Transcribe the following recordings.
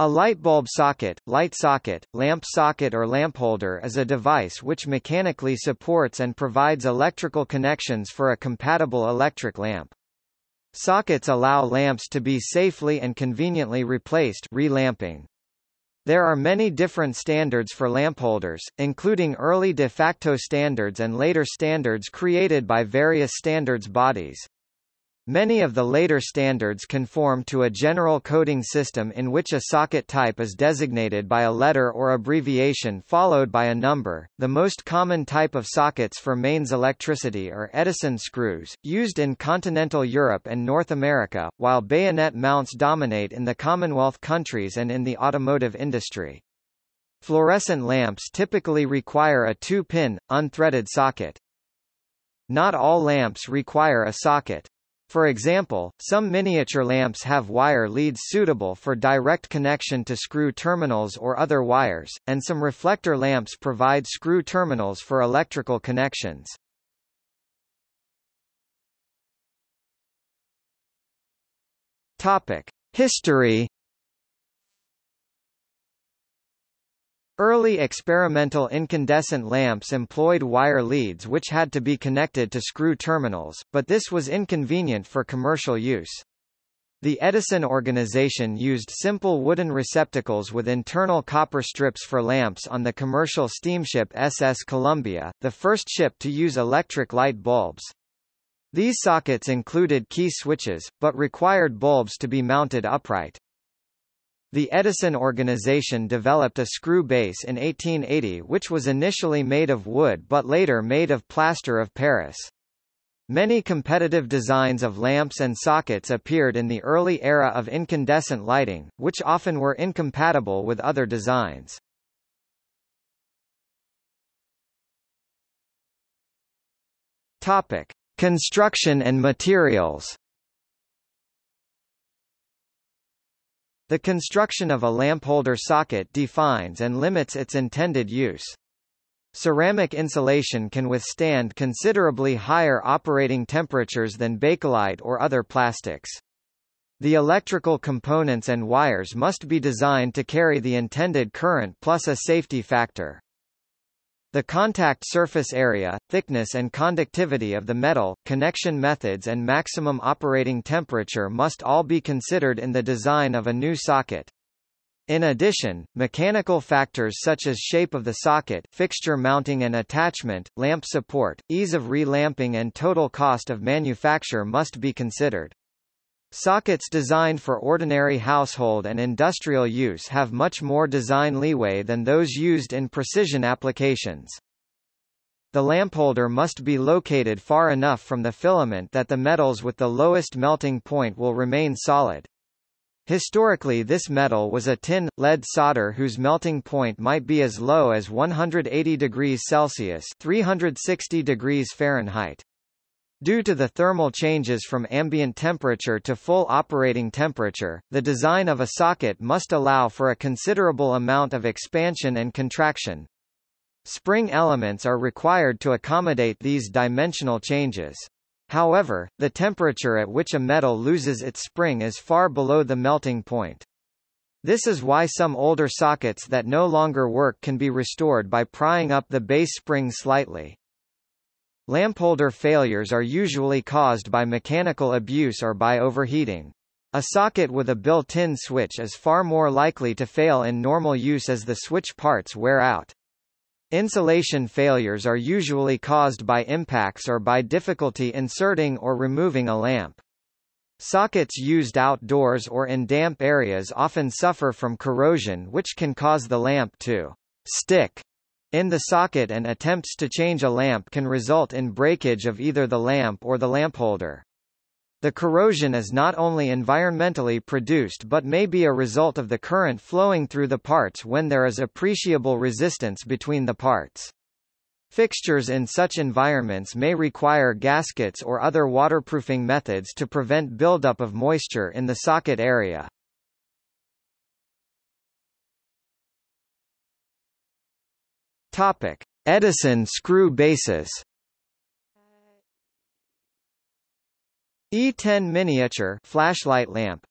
A light bulb socket, light socket, lamp socket or lamp holder is a device which mechanically supports and provides electrical connections for a compatible electric lamp. Sockets allow lamps to be safely and conveniently replaced relamping. There are many different standards for lamp holders, including early de facto standards and later standards created by various standards bodies. Many of the later standards conform to a general coding system in which a socket type is designated by a letter or abbreviation followed by a number. The most common type of sockets for mains electricity are Edison screws, used in continental Europe and North America, while bayonet mounts dominate in the Commonwealth countries and in the automotive industry. Fluorescent lamps typically require a two-pin, unthreaded socket. Not all lamps require a socket. For example, some miniature lamps have wire leads suitable for direct connection to screw terminals or other wires, and some reflector lamps provide screw terminals for electrical connections. Topic: History Early experimental incandescent lamps employed wire leads which had to be connected to screw terminals, but this was inconvenient for commercial use. The Edison organization used simple wooden receptacles with internal copper strips for lamps on the commercial steamship SS Columbia, the first ship to use electric light bulbs. These sockets included key switches, but required bulbs to be mounted upright. The Edison organization developed a screw base in 1880 which was initially made of wood but later made of plaster of Paris. Many competitive designs of lamps and sockets appeared in the early era of incandescent lighting, which often were incompatible with other designs. Topic: Construction and materials. The construction of a lampholder socket defines and limits its intended use. Ceramic insulation can withstand considerably higher operating temperatures than bakelite or other plastics. The electrical components and wires must be designed to carry the intended current plus a safety factor. The contact surface area, thickness and conductivity of the metal, connection methods and maximum operating temperature must all be considered in the design of a new socket. In addition, mechanical factors such as shape of the socket, fixture mounting and attachment, lamp support, ease of relamping and total cost of manufacture must be considered. Sockets designed for ordinary household and industrial use have much more design leeway than those used in precision applications. The lampholder must be located far enough from the filament that the metals with the lowest melting point will remain solid. Historically this metal was a tin, lead solder whose melting point might be as low as 180 degrees Celsius 360 degrees Fahrenheit. Due to the thermal changes from ambient temperature to full operating temperature, the design of a socket must allow for a considerable amount of expansion and contraction. Spring elements are required to accommodate these dimensional changes. However, the temperature at which a metal loses its spring is far below the melting point. This is why some older sockets that no longer work can be restored by prying up the base spring slightly. Lampholder failures are usually caused by mechanical abuse or by overheating. A socket with a built-in switch is far more likely to fail in normal use as the switch parts wear out. Insulation failures are usually caused by impacts or by difficulty inserting or removing a lamp. Sockets used outdoors or in damp areas often suffer from corrosion which can cause the lamp to stick in the socket and attempts to change a lamp can result in breakage of either the lamp or the lamp holder. The corrosion is not only environmentally produced but may be a result of the current flowing through the parts when there is appreciable resistance between the parts. Fixtures in such environments may require gaskets or other waterproofing methods to prevent buildup of moisture in the socket area. Topic: Edison screw bases. E10 miniature flashlight lamp.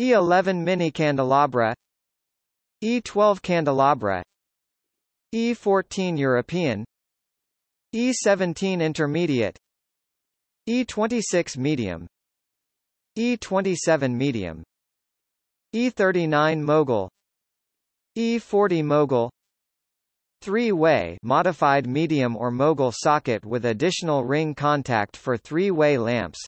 E11 mini candelabra E12 candelabra. E14 European. E17 intermediate. E26 medium. E27 medium. E39 mogul. E40 mogul Three-way modified medium or mogul socket with additional ring contact for three-way lamps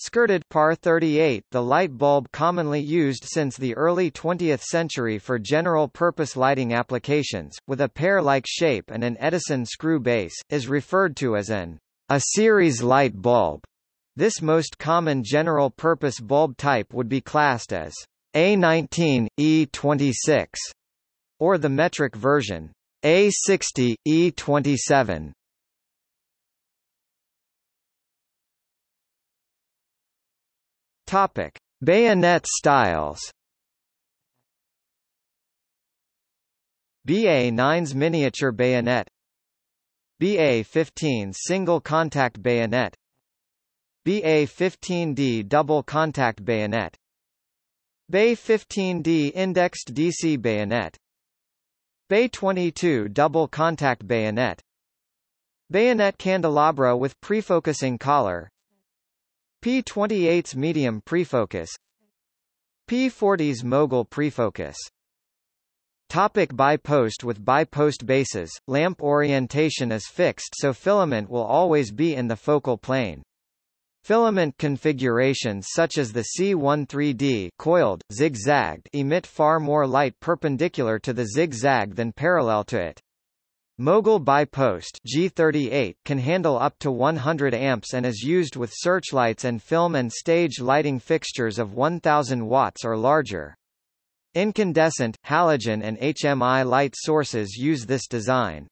Skirted par 38 the light bulb commonly used since the early 20th century for general-purpose lighting applications, with a pear-like shape and an Edison screw base, is referred to as an a series light bulb. This most common general-purpose bulb type would be classed as A19, E26, or the metric version A60, E27. Topic: Bayonet styles. BA-9's miniature bayonet. BA-15 single contact bayonet. BA-15D double contact bayonet. BAY-15D indexed DC bayonet BAY-22 double contact bayonet. Bayonet candelabra with prefocusing collar. P28's medium prefocus. P40's mogul prefocus. Topic bi-post With bi-post bases, lamp orientation is fixed so filament will always be in the focal plane. Filament configurations such as the C13D coiled, zigzagged emit far more light perpendicular to the zigzag than parallel to it. Mogul bi-post G38 can handle up to 100 amps and is used with searchlights and film and stage lighting fixtures of 1000 watts or larger. Incandescent, halogen and HMI light sources use this design.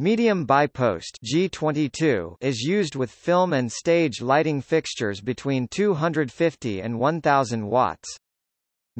Medium bi-post G22 is used with film and stage lighting fixtures between 250 and 1000 watts.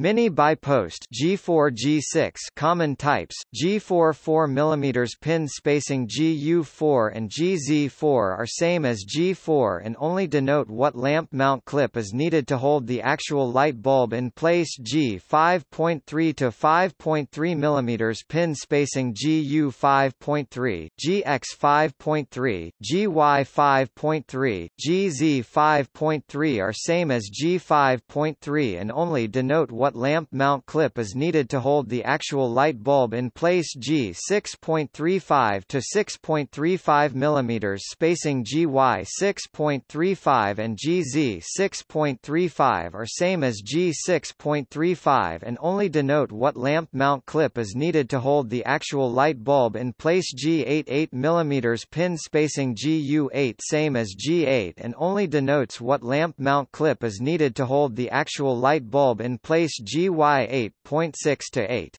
Mini bi-post G4 G6 common types G4 4 mm pin spacing GU4 and GZ4 are same as G4 and only denote what lamp mount clip is needed to hold the actual light bulb in place. G 5.3 to 5.3 mm pin spacing GU 5.3 GX 5.3 GY 5.3 GZ 5.3 are same as G 5.3 and only denote what lamp mount clip is needed to hold the actual light bulb in place. G 6.35 to 6.35 mm spacing GY 6.35 and GZ 6.35 are same as G 6.35 and only denote what lamp mount clip is needed to hold the actual light bulb in place. G 8 8 mm pin spacing GU 8 same as G 8 and only denotes what lamp mount clip is needed to hold the actual light bulb in place GY 8.6 to 8.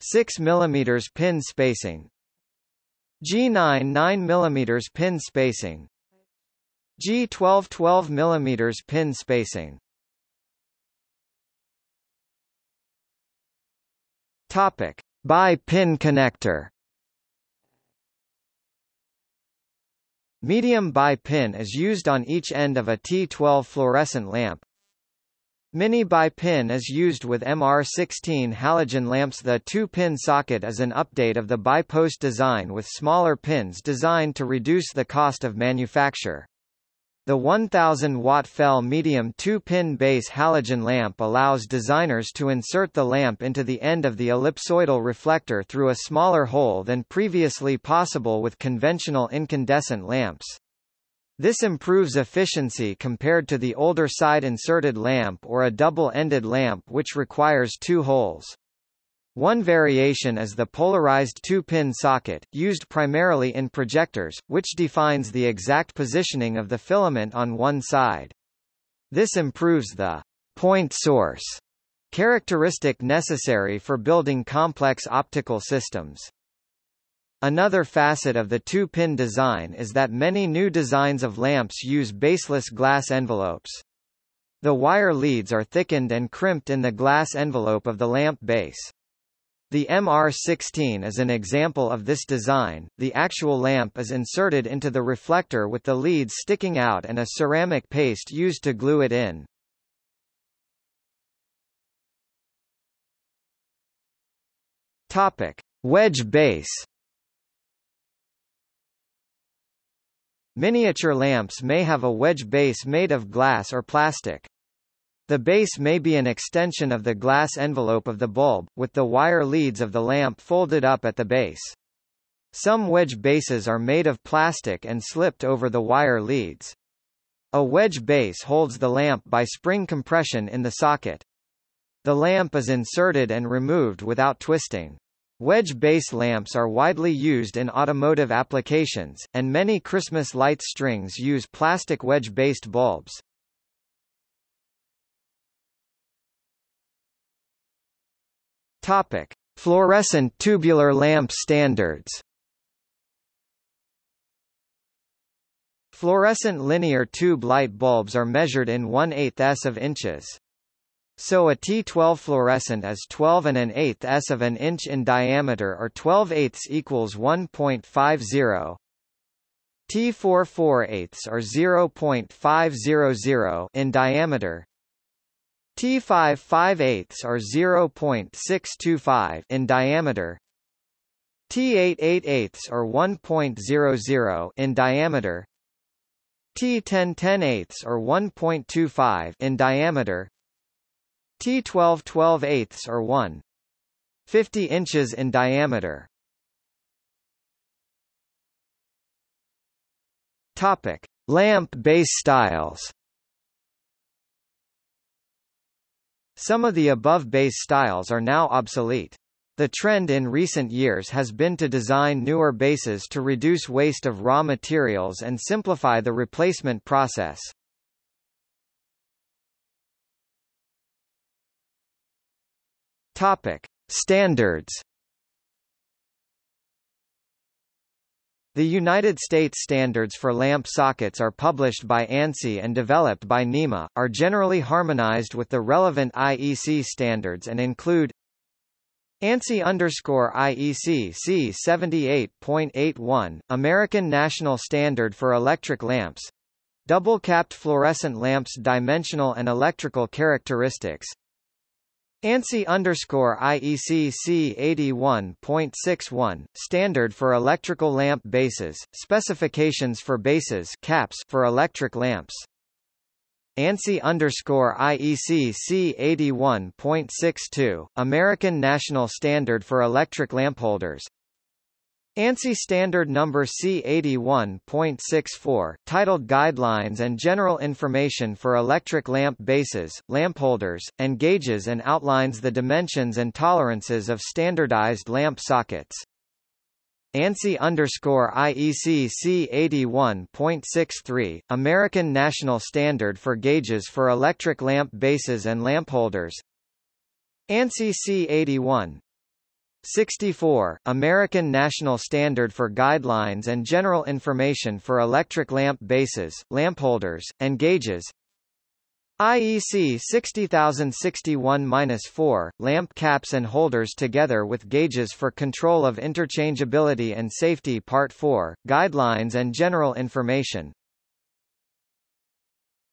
6 mm pin spacing. G9 9 mm pin spacing. G12 12 mm pin spacing. Topic. Bi-pin connector. Medium bi-pin is used on each end of a T12 fluorescent lamp, Mini bi-pin is used with MR16 halogen lamps The two-pin socket is an update of the bi-post design with smaller pins designed to reduce the cost of manufacture. The 1000-watt FEL medium two-pin base halogen lamp allows designers to insert the lamp into the end of the ellipsoidal reflector through a smaller hole than previously possible with conventional incandescent lamps. This improves efficiency compared to the older side-inserted lamp or a double-ended lamp which requires two holes. One variation is the polarized two-pin socket, used primarily in projectors, which defines the exact positioning of the filament on one side. This improves the point source characteristic necessary for building complex optical systems. Another facet of the two-pin design is that many new designs of lamps use baseless glass envelopes. The wire leads are thickened and crimped in the glass envelope of the lamp base. The MR16 is an example of this design. The actual lamp is inserted into the reflector with the leads sticking out and a ceramic paste used to glue it in. Topic: Wedge base Miniature lamps may have a wedge base made of glass or plastic. The base may be an extension of the glass envelope of the bulb, with the wire leads of the lamp folded up at the base. Some wedge bases are made of plastic and slipped over the wire leads. A wedge base holds the lamp by spring compression in the socket. The lamp is inserted and removed without twisting. Wedge base lamps are widely used in automotive applications, and many Christmas light strings use plastic wedge-based bulbs. Topic: Fluorescent tubular lamp standards. Fluorescent linear tube light bulbs are measured in 1 8 s of inches. So a T12 fluorescent is 12 and an eighth s of an inch in diameter or 12 eighths equals 1.50. T4 4 eighths or 0.500 in diameter. T5 5 eighths or 0.625 in diameter. T8 8 eighths or 1.00 in diameter. T10 10 eighths or 1.25 in diameter. T12 12 eighths or 1. 50 inches in diameter. Topic: Lamp base styles. Some of the above base styles are now obsolete. The trend in recent years has been to design newer bases to reduce waste of raw materials and simplify the replacement process. Topic: Standards. The United States standards for lamp sockets are published by ANSI and developed by NEMA, are generally harmonized with the relevant IEC standards and include ANSI underscore IEC C 78.81, American National Standard for Electric Lamps, Double-capped fluorescent lamps dimensional and electrical characteristics ANSI underscore IEC C81.61, Standard for Electrical Lamp Bases, Specifications for Bases caps for electric lamps. ANSI underscore IEC C81.62, American National Standard for Electric Lampholders, ANSI Standard Number C81.64, titled Guidelines and General Information for Electric Lamp Bases, Lampholders, and Gauges and outlines the dimensions and tolerances of standardized lamp sockets. ANSI underscore IEC C81.63, American National Standard for Gauges for Electric Lamp Bases and Lampholders ANSI C81 64, American National Standard for Guidelines and General Information for Electric Lamp Bases, Lampholders, and Gauges. IEC 60061-4, lamp caps and holders together with gauges for control of interchangeability and safety Part 4, Guidelines and General Information